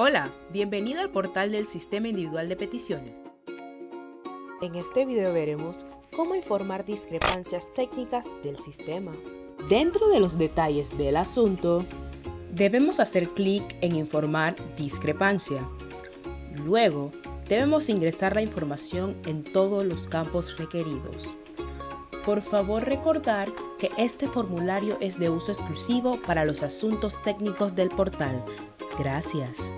Hola, bienvenido al portal del Sistema Individual de Peticiones. En este video veremos cómo informar discrepancias técnicas del sistema. Dentro de los detalles del asunto, debemos hacer clic en Informar discrepancia. Luego, debemos ingresar la información en todos los campos requeridos. Por favor recordar que este formulario es de uso exclusivo para los asuntos técnicos del portal. Gracias.